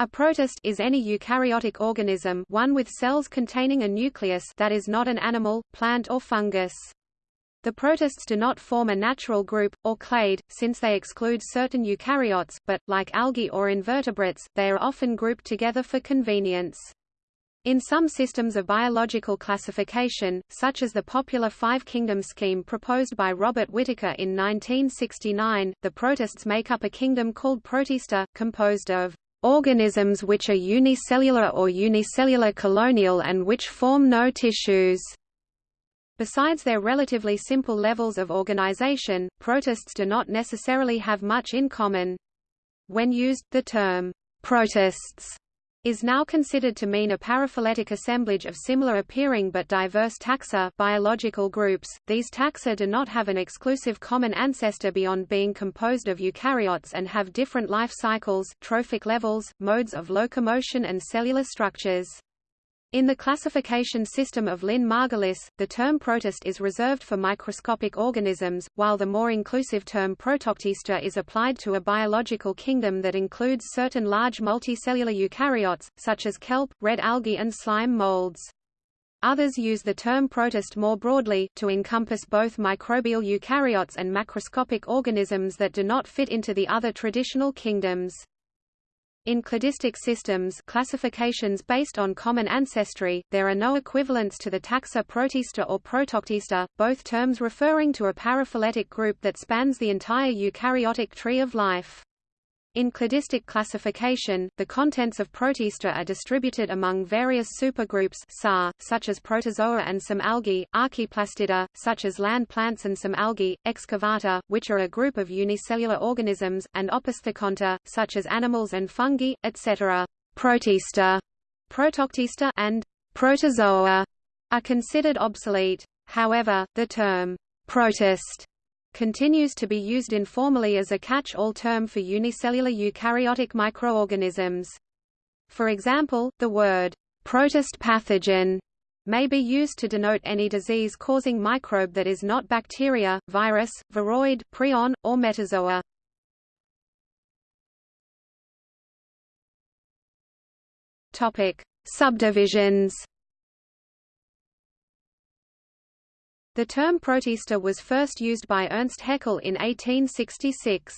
A protist is any eukaryotic organism one with cells containing a nucleus that is not an animal, plant or fungus. The protists do not form a natural group, or clade, since they exclude certain eukaryotes, but, like algae or invertebrates, they are often grouped together for convenience. In some systems of biological classification, such as the popular five-kingdom scheme proposed by Robert Whittaker in 1969, the protists make up a kingdom called Protista, composed of organisms which are unicellular or unicellular colonial and which form no tissues. Besides their relatively simple levels of organization, protists do not necessarily have much in common. When used, the term protists is now considered to mean a paraphyletic assemblage of similar appearing but diverse taxa biological groups. These taxa do not have an exclusive common ancestor beyond being composed of eukaryotes and have different life cycles, trophic levels, modes of locomotion and cellular structures. In the classification system of Lynn Margulis, the term protist is reserved for microscopic organisms, while the more inclusive term protoctista is applied to a biological kingdom that includes certain large multicellular eukaryotes, such as kelp, red algae and slime molds. Others use the term protist more broadly, to encompass both microbial eukaryotes and macroscopic organisms that do not fit into the other traditional kingdoms. In cladistic systems classifications based on common ancestry, there are no equivalents to the taxa Protista or Protoctista, both terms referring to a paraphyletic group that spans the entire eukaryotic tree of life. In cladistic classification, the contents of Protista are distributed among various supergroups such as protozoa and some algae, archaeplastida, such as land plants and some algae, excavata, which are a group of unicellular organisms, and opisthokonta, such as animals and fungi, etc. Protista, Protoctista, and protozoa are considered obsolete. However, the term protist continues to be used informally as a catch-all term for unicellular eukaryotic microorganisms. For example, the word protist pathogen may be used to denote any disease-causing microbe that is not bacteria, virus, viroid, prion, or metazoa. Topic: Subdivisions The term protista was first used by Ernst Haeckel in 1866.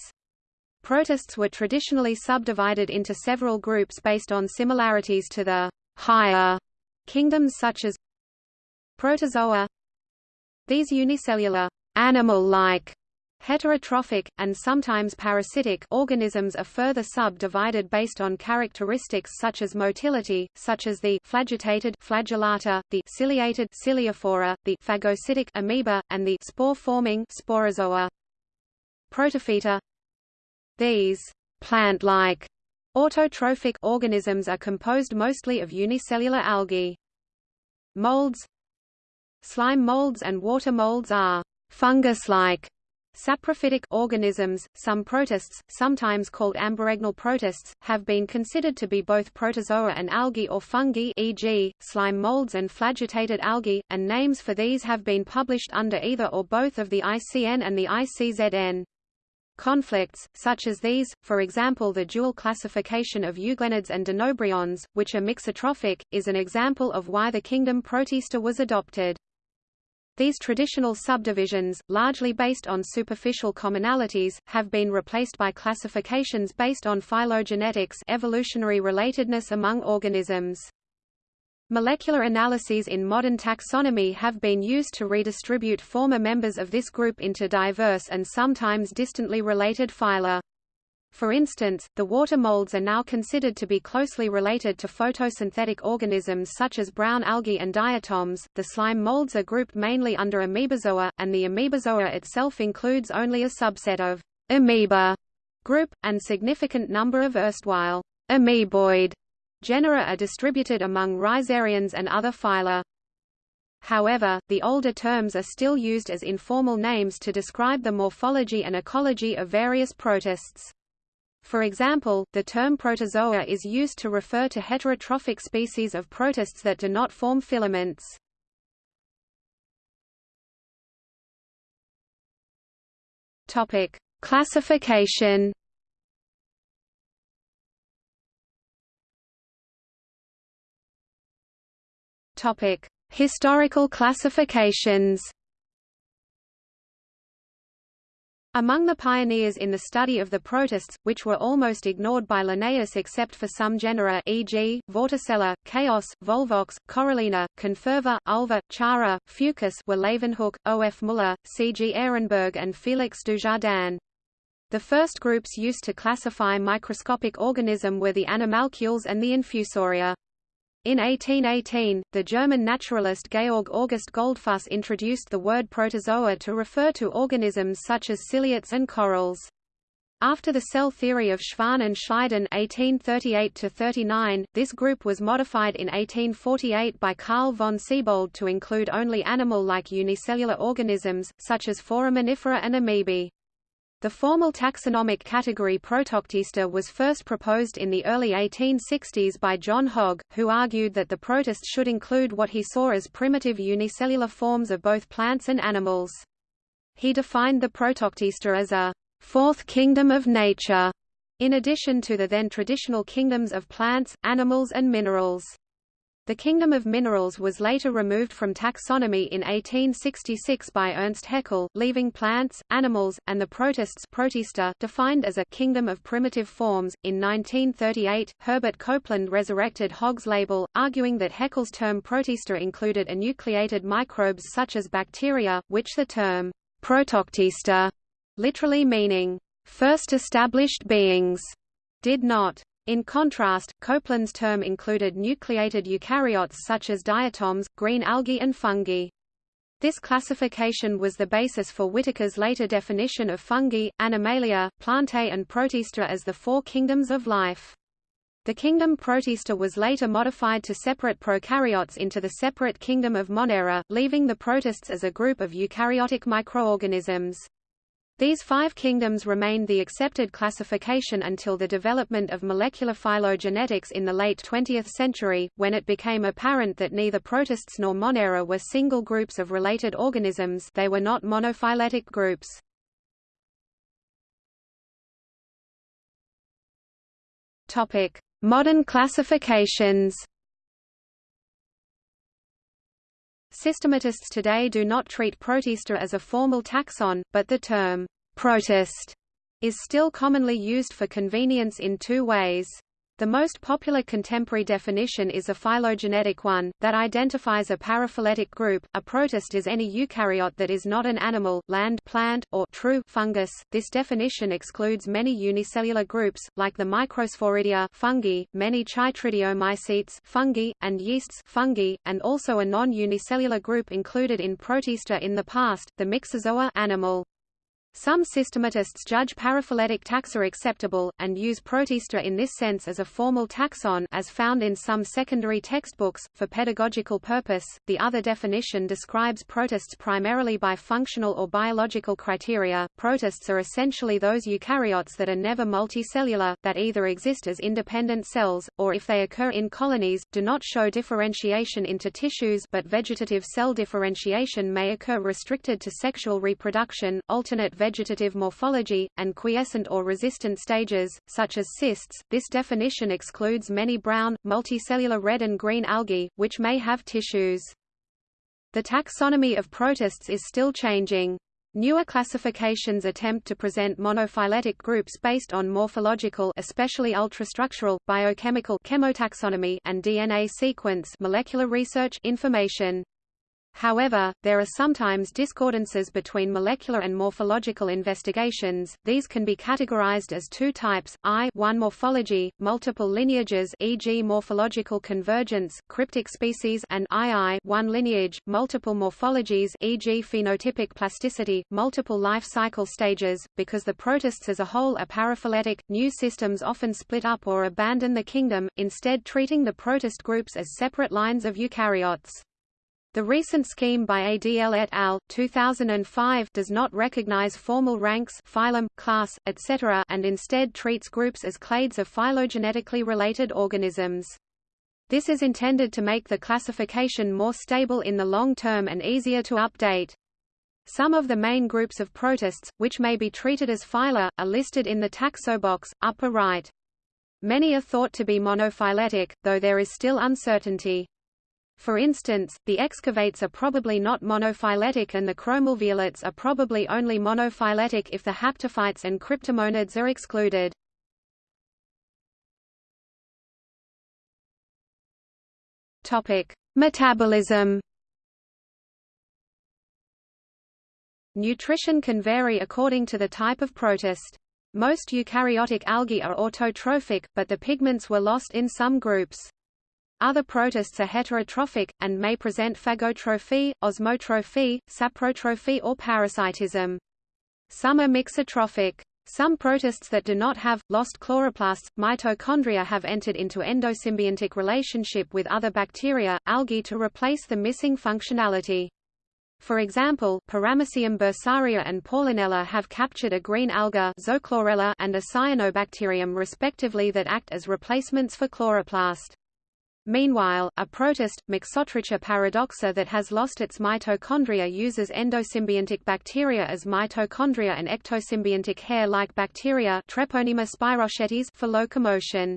Protists were traditionally subdivided into several groups based on similarities to the higher kingdoms such as protozoa. These unicellular, animal-like Heterotrophic, and sometimes parasitic organisms are further subdivided based on characteristics such as motility, such as the flagellated flagellata, the ciliated ciliophora, the phagocytic amoeba, and the spore-forming sporozoa. Protophyta These plant-like autotrophic organisms are composed mostly of unicellular algae. Molds Slime molds and water molds are fungus-like Saprophytic organisms, some protists, sometimes called ambiregnal protists, have been considered to be both protozoa and algae or fungi e.g., slime molds and flagellated algae, and names for these have been published under either or both of the ICN and the ICZN. Conflicts, such as these, for example the dual classification of euglenids and dinobryons, which are mixotrophic, is an example of why the kingdom Protista was adopted. These traditional subdivisions, largely based on superficial commonalities, have been replaced by classifications based on phylogenetics evolutionary relatedness among organisms. Molecular analyses in modern taxonomy have been used to redistribute former members of this group into diverse and sometimes distantly related phyla. For instance, the water molds are now considered to be closely related to photosynthetic organisms such as brown algae and diatoms. The slime molds are grouped mainly under amoebozoa, and the amoebozoa itself includes only a subset of amoeba group, and significant number of erstwhile amoeboid genera are distributed among rhizarians and other phyla. However, the older terms are still used as informal names to describe the morphology and ecology of various protists. For example, the term protozoa is used to refer to heterotrophic species of protists that do not form filaments. Topic: Classification. Topic: Historical classifications. Among the pioneers in the study of the protists, which were almost ignored by Linnaeus except for some genera e.g., Vorticella, Chaos, Volvox, Corallina, Conferva, Ulva, Chara, Fucus were Leeuwenhoek, O. F. Muller, C. G. Ehrenberg and Félix Dujardin. The first groups used to classify microscopic organism were the animalcules and the infusoria. In 1818, the German naturalist Georg August Goldfuss introduced the word protozoa to refer to organisms such as ciliates and corals. After the cell theory of Schwann and Schleiden (1838–39), this group was modified in 1848 by Carl von Siebold to include only animal-like unicellular organisms, such as foraminifera and amoebae. The formal taxonomic category Protoctista was first proposed in the early 1860s by John Hogg, who argued that the protist should include what he saw as primitive unicellular forms of both plants and animals. He defined the Protoctista as a fourth kingdom of nature, in addition to the then traditional kingdoms of plants, animals and minerals. The kingdom of minerals was later removed from taxonomy in 1866 by Ernst Haeckel, leaving plants, animals, and the protists protista defined as a kingdom of primitive forms. In 1938, Herbert Copeland resurrected Hogg's label, arguing that Haeckel's term protista included enucleated microbes such as bacteria, which the term protoctista, literally meaning first established beings, did not. In contrast, Copeland's term included nucleated eukaryotes such as diatoms, green algae and fungi. This classification was the basis for Whittaker's later definition of fungi, Animalia, Plantae and Protista as the four kingdoms of life. The kingdom Protista was later modified to separate prokaryotes into the separate kingdom of Monera, leaving the protists as a group of eukaryotic microorganisms. These five kingdoms remained the accepted classification until the development of molecular phylogenetics in the late 20th century, when it became apparent that neither protists nor monera were single groups of related organisms they were not monophyletic groups. Modern classifications Systematists today do not treat Protista as a formal taxon, but the term protist is still commonly used for convenience in two ways. The most popular contemporary definition is a phylogenetic one, that identifies a paraphyletic group. A protist is any eukaryote that is not an animal, land plant, or true fungus. This definition excludes many unicellular groups, like the Microsporidia fungi, many chytridiomycetes fungi, and yeasts fungi, and also a non-unicellular group included in Protista in the past, the Myxozoa animal. Some systematists judge paraphyletic taxa acceptable, and use Protista in this sense as a formal taxon as found in some secondary textbooks, for pedagogical purpose. The other definition describes protists primarily by functional or biological criteria. Protists are essentially those eukaryotes that are never multicellular, that either exist as independent cells, or if they occur in colonies, do not show differentiation into tissues but vegetative cell differentiation may occur restricted to sexual reproduction, alternate vegetative morphology, and quiescent or resistant stages, such as cysts. This definition excludes many brown, multicellular red and green algae, which may have tissues. The taxonomy of protists is still changing. Newer classifications attempt to present monophyletic groups based on morphological especially ultrastructural, biochemical chemotaxonomy and DNA sequence molecular research information. However, there are sometimes discordances between molecular and morphological investigations. These can be categorized as two types: I-1 morphology, multiple lineages, e.g., morphological convergence, cryptic species, and II-1 lineage, multiple morphologies, e.g., phenotypic plasticity, multiple life cycle stages. Because the protists as a whole are paraphyletic, new systems often split up or abandon the kingdom, instead treating the protist groups as separate lines of eukaryotes. The recent scheme by ADL et al. 2005 does not recognize formal ranks phylum, class, etc. and instead treats groups as clades of phylogenetically related organisms. This is intended to make the classification more stable in the long term and easier to update. Some of the main groups of protists, which may be treated as phyla, are listed in the taxobox, upper right. Many are thought to be monophyletic, though there is still uncertainty. For instance, the excavates are probably not monophyletic and the chromalveolates are probably only monophyletic if the haptophytes and cryptomonads are excluded. Topic: Metabolism. Nutrition can vary according to the type of protist. Most eukaryotic algae are autotrophic, but the pigments were lost in some groups. Other protists are heterotrophic, and may present phagotrophy, osmotrophy, saprotrophy or parasitism. Some are mixotrophic. Some protists that do not have, lost chloroplasts, mitochondria have entered into endosymbiontic relationship with other bacteria, algae to replace the missing functionality. For example, Paramecium bursaria and Paulinella have captured a green alga and a cyanobacterium respectively that act as replacements for chloroplast. Meanwhile, a protist, Mixotricha paradoxa that has lost its mitochondria uses endosymbiontic bacteria as mitochondria and ectosymbiontic hair-like bacteria Treponema spirochetes for locomotion.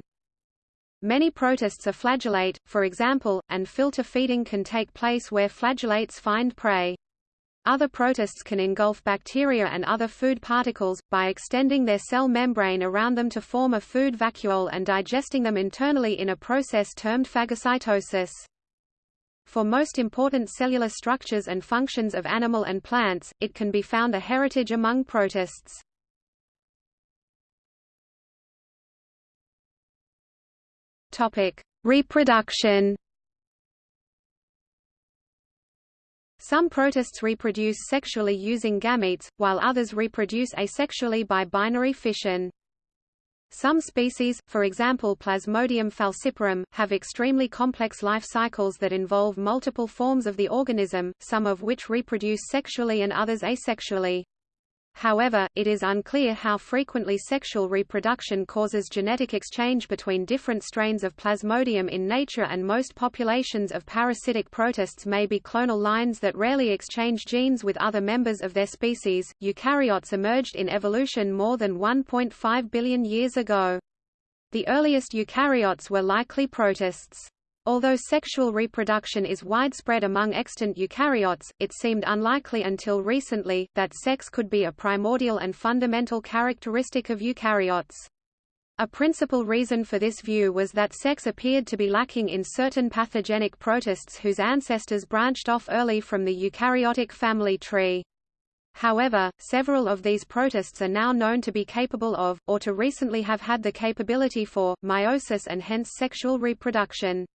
Many protists are flagellate, for example, and filter feeding can take place where flagellates find prey. Other protists can engulf bacteria and other food particles, by extending their cell membrane around them to form a food vacuole and digesting them internally in a process termed phagocytosis. For most important cellular structures and functions of animal and plants, it can be found a heritage among protists. Reproduction Some protists reproduce sexually using gametes, while others reproduce asexually by binary fission. Some species, for example Plasmodium falciparum, have extremely complex life cycles that involve multiple forms of the organism, some of which reproduce sexually and others asexually. However, it is unclear how frequently sexual reproduction causes genetic exchange between different strains of Plasmodium in nature and most populations of parasitic protists may be clonal lines that rarely exchange genes with other members of their species. Eukaryotes emerged in evolution more than 1.5 billion years ago. The earliest eukaryotes were likely protists. Although sexual reproduction is widespread among extant eukaryotes, it seemed unlikely until recently, that sex could be a primordial and fundamental characteristic of eukaryotes. A principal reason for this view was that sex appeared to be lacking in certain pathogenic protists whose ancestors branched off early from the eukaryotic family tree. However, several of these protists are now known to be capable of, or to recently have had the capability for, meiosis and hence sexual reproduction.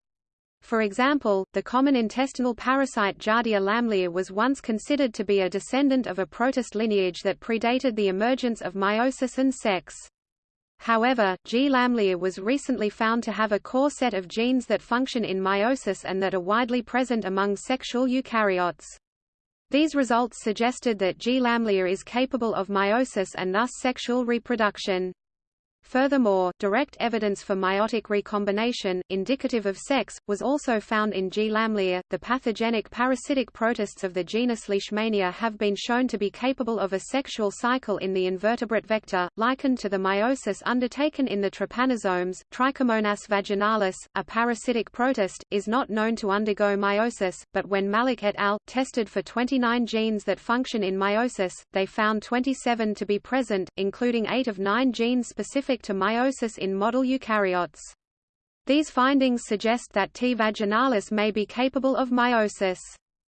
For example, the common intestinal parasite Giardia lamblia was once considered to be a descendant of a protist lineage that predated the emergence of meiosis and sex. However, G. lamblia was recently found to have a core set of genes that function in meiosis and that are widely present among sexual eukaryotes. These results suggested that G. lamblia is capable of meiosis and thus sexual reproduction. Furthermore, direct evidence for meiotic recombination, indicative of sex, was also found in G. lamblia. The pathogenic parasitic protists of the genus Leishmania have been shown to be capable of a sexual cycle in the invertebrate vector, likened to the meiosis undertaken in the trypanosomes. Trichomonas vaginalis, a parasitic protist, is not known to undergo meiosis, but when Malik et al. tested for 29 genes that function in meiosis, they found 27 to be present, including 8 of 9 genes specific to meiosis in model eukaryotes. These findings suggest that T. vaginalis may be capable of meiosis.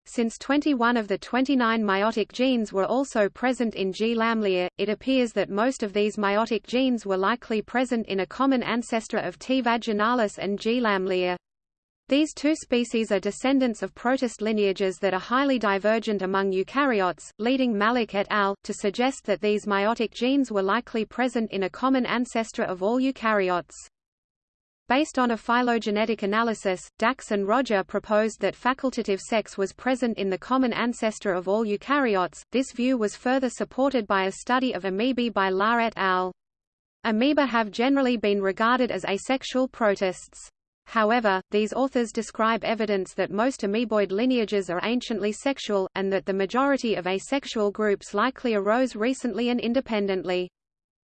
Since 21 of the 29 meiotic genes were also present in G. lamblia, it appears that most of these meiotic genes were likely present in a common ancestor of T. vaginalis and G. lamblia. These two species are descendants of protist lineages that are highly divergent among eukaryotes, leading Malik et al. to suggest that these meiotic genes were likely present in a common ancestor of all eukaryotes. Based on a phylogenetic analysis, Dacks and Roger proposed that facultative sex was present in the common ancestor of all eukaryotes. This view was further supported by a study of amoebae by Lahr et al. Amoeba have generally been regarded as asexual protists. However, these authors describe evidence that most amoeboid lineages are anciently sexual, and that the majority of asexual groups likely arose recently and independently.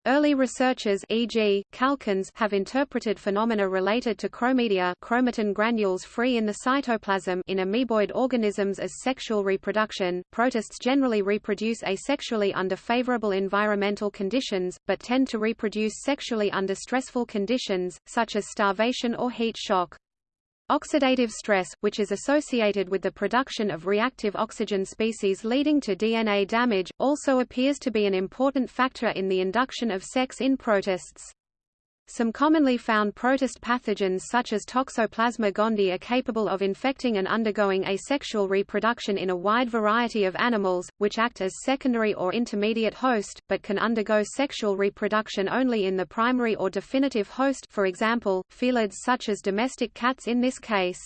Early researchers e.g., Calkins have interpreted phenomena related to chromidia chromatin granules free in the cytoplasm in amoeboid organisms as sexual reproduction. Protists generally reproduce asexually under favorable environmental conditions, but tend to reproduce sexually under stressful conditions, such as starvation or heat shock. Oxidative stress, which is associated with the production of reactive oxygen species leading to DNA damage, also appears to be an important factor in the induction of sex in protists. Some commonly found protist pathogens such as Toxoplasma gondii are capable of infecting and undergoing asexual reproduction in a wide variety of animals, which act as secondary or intermediate host, but can undergo sexual reproduction only in the primary or definitive host for example, felids such as domestic cats in this case.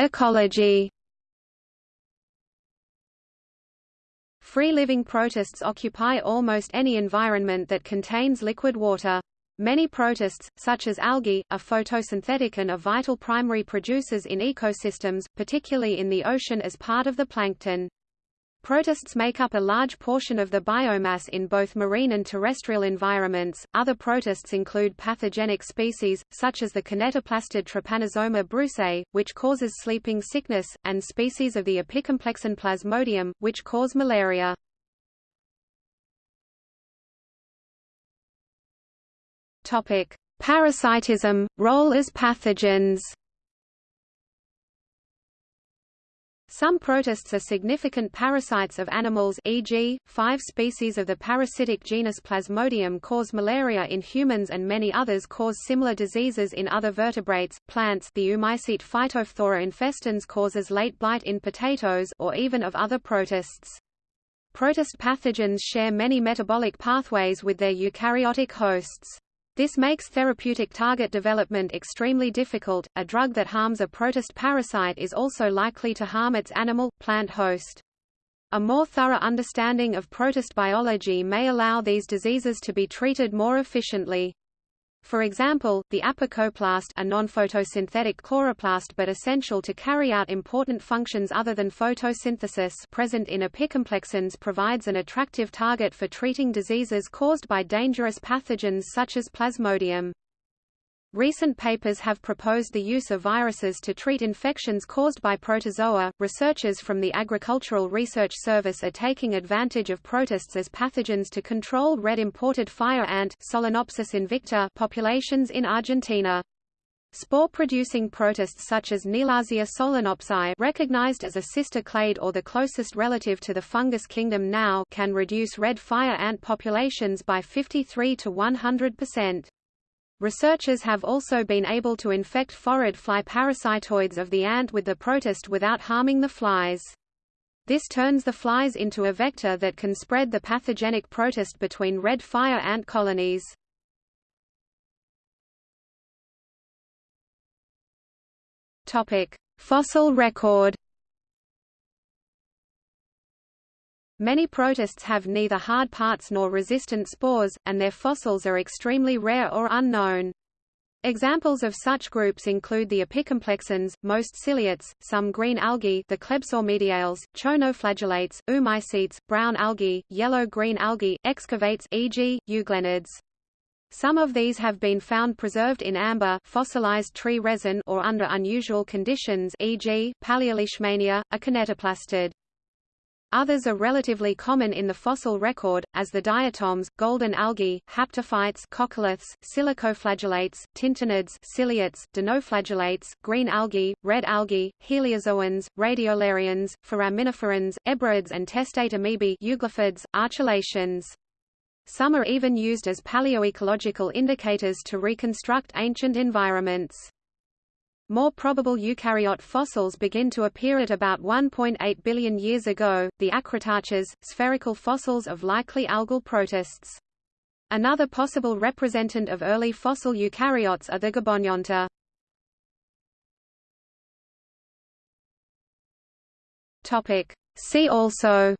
Ecology Free-living protists occupy almost any environment that contains liquid water. Many protists, such as algae, are photosynthetic and are vital primary producers in ecosystems, particularly in the ocean as part of the plankton. Protists make up a large portion of the biomass in both marine and terrestrial environments. Other protists include pathogenic species, such as the kinetoplastid Trypanosoma brucei, which causes sleeping sickness, and species of the Apicomplexan plasmodium, which cause malaria. Topic: Parasitism, role as pathogens. Some protists are significant parasites of animals e.g., five species of the parasitic genus Plasmodium cause malaria in humans and many others cause similar diseases in other vertebrates, plants the Oomycete Phytophthora infestans causes late blight in potatoes or even of other protists. Protist pathogens share many metabolic pathways with their eukaryotic hosts. This makes therapeutic target development extremely difficult. A drug that harms a protist parasite is also likely to harm its animal, plant host. A more thorough understanding of protist biology may allow these diseases to be treated more efficiently. For example, the apicoplast a non-photosynthetic chloroplast but essential to carry out important functions other than photosynthesis present in apicomplexans provides an attractive target for treating diseases caused by dangerous pathogens such as Plasmodium. Recent papers have proposed the use of viruses to treat infections caused by protozoa. Researchers from the Agricultural Research Service are taking advantage of protists as pathogens to control red imported fire ant Solenopsis invicta populations in Argentina. Spore-producing protists such as Kneallhazia solenopsae recognized as a sister clade or the closest relative to the fungus kingdom now can reduce red fire ant populations by 53 to 100 percent. Researchers have also been able to infect phorid fly parasitoids of the ant with the protist without harming the flies. This turns the flies into a vector that can spread the pathogenic protist between red fire ant colonies. Fossil record. Many protists have neither hard parts nor resistant spores, and their fossils are extremely rare or unknown. Examples of such groups include the apicomplexans, most ciliates, some green algae the Klebsormidiales, choanoflagellates, oomycetes, brown algae, yellow-green algae, excavates e.g., euglenids. Some of these have been found preserved in amber fossilized tree resin or under unusual conditions e.g., Paleoleishmania, a kinetoplastid. Others are relatively common in the fossil record, as the diatoms, golden algae, haptophytes coccoliths, silicoflagellates, tintinnids ciliates, dinoflagellates, green algae, red algae, heliozoans, radiolarians, foraminiferans, ebrids and testate amoebae euglyphids. Some are even used as paleoecological indicators to reconstruct ancient environments. More probable eukaryote fossils begin to appear at about 1.8 billion years ago, the acritarchs, spherical fossils of likely algal protists. Another possible representant of early fossil eukaryotes are the Gabonionta. Topic. See also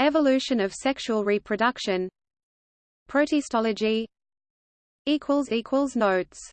Evolution of sexual reproduction Protistology Notes